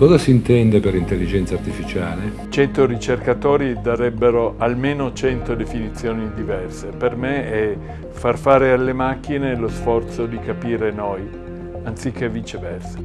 Cosa si intende per intelligenza artificiale? 100 ricercatori darebbero almeno 100 definizioni diverse. Per me è far fare alle macchine lo sforzo di capire noi, anziché viceversa.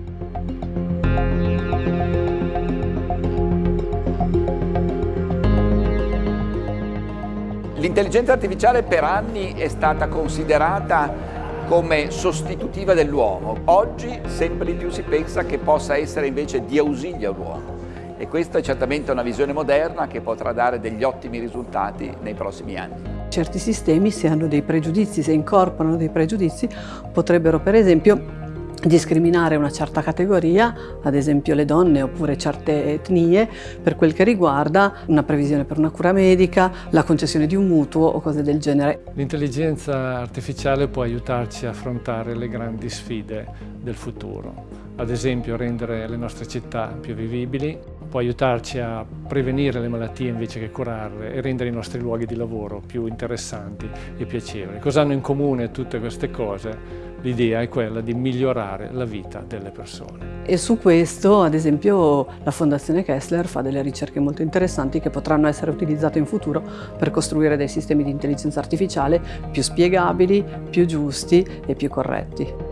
L'intelligenza artificiale per anni è stata considerata come sostitutiva dell'uomo. Oggi sempre di più si pensa che possa essere invece di ausilio all'uomo e questa è certamente una visione moderna che potrà dare degli ottimi risultati nei prossimi anni. Certi sistemi, se hanno dei pregiudizi, se incorporano dei pregiudizi, potrebbero per esempio discriminare una certa categoria, ad esempio le donne oppure certe etnie, per quel che riguarda una previsione per una cura medica, la concessione di un mutuo o cose del genere. L'intelligenza artificiale può aiutarci a affrontare le grandi sfide del futuro, ad esempio rendere le nostre città più vivibili, può aiutarci a prevenire le malattie invece che curarle e rendere i nostri luoghi di lavoro più interessanti e piacevoli. Cosa hanno in comune tutte queste cose? L'idea è quella di migliorare la vita delle persone. E su questo, ad esempio, la Fondazione Kessler fa delle ricerche molto interessanti che potranno essere utilizzate in futuro per costruire dei sistemi di intelligenza artificiale più spiegabili, più giusti e più corretti.